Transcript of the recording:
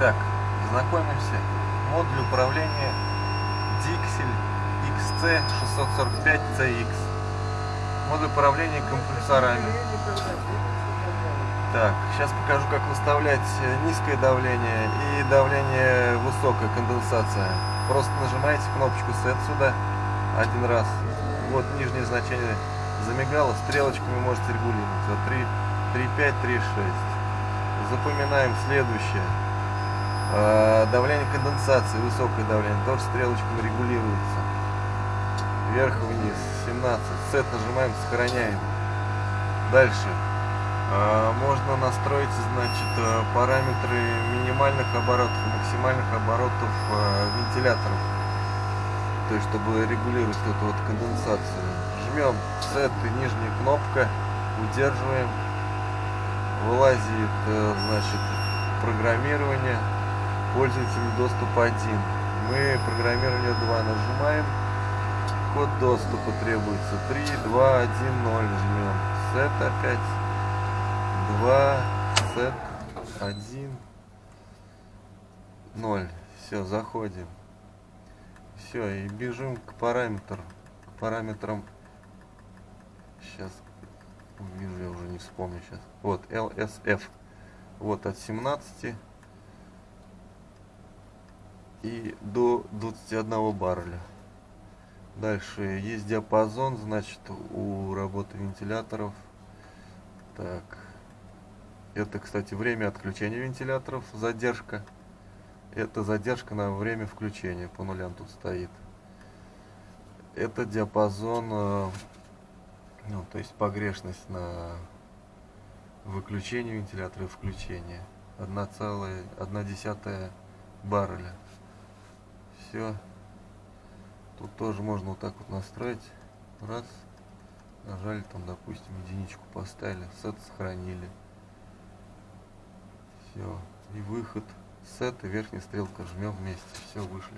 Итак, знакомимся. Модуль управления Dixel XC645CX. Модуль управления компрессорами. Так, сейчас покажу, как выставлять низкое давление и давление высокая конденсация. Просто нажимаете кнопочку Set сюда один раз. Вот нижнее значение замигало, стрелочками можете регулировать. Вот 3, 3,5, 3,6. Запоминаем следующее. А, давление конденсации, высокое давление, тоже стрелочками регулируется. Вверх-вниз, 17. Сет нажимаем, сохраняем. Дальше. А, можно настроить, значит, э, параметры минимальных оборотов максимальных оборотов э, вентиляторов. То есть, чтобы регулировать эту вот конденсацию. Жмем Set и нижняя кнопка, удерживаем. Вылазит, э, значит, программирование пользователю доступ 1. Мы программирование 2 нажимаем. Код доступа требуется 3, 2, 1, 0. Жмем. Set опять. 2, set 1, 0. Все, заходим. Все, и бежим к параметрам. К параметрам. Сейчас. Вижу, я уже не вспомню сейчас. Вот, LSF. Вот от 17 и до 21 барреля. Дальше есть диапазон, значит, у работы вентиляторов. Так. Это, кстати, время отключения вентиляторов, задержка. Это задержка на время включения, по нулям тут стоит. Это диапазон, э, ну, то есть погрешность на выключение вентилятора и включение. 1,1 барреля все. Тут тоже можно вот так вот настроить. Раз. Нажали там, допустим, единичку поставили. Сет сохранили. Все. И выход. Сет и верхняя стрелка жмем вместе. Все, вышли.